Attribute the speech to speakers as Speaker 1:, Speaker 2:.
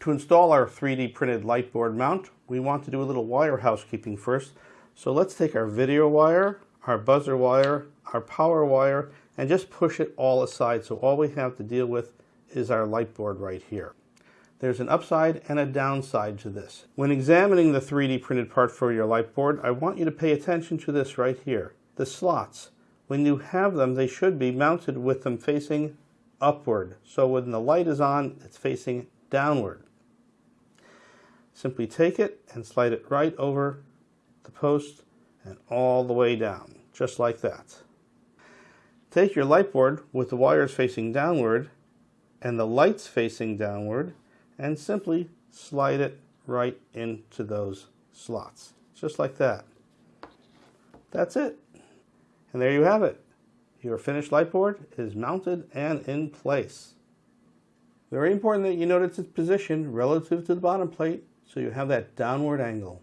Speaker 1: To install our 3D printed light board mount, we want to do a little wire housekeeping first. So let's take our video wire, our buzzer wire, our power wire, and just push it all aside. So all we have to deal with is our light board right here. There's an upside and a downside to this. When examining the 3D printed part for your light board, I want you to pay attention to this right here, the slots. When you have them, they should be mounted with them facing upward. So when the light is on, it's facing downward. Simply take it and slide it right over the post and all the way down, just like that. Take your light board with the wires facing downward and the lights facing downward and simply slide it right into those slots, just like that. That's it. And there you have it. Your finished light board is mounted and in place. Very important that you notice its position relative to the bottom plate so you have that downward angle.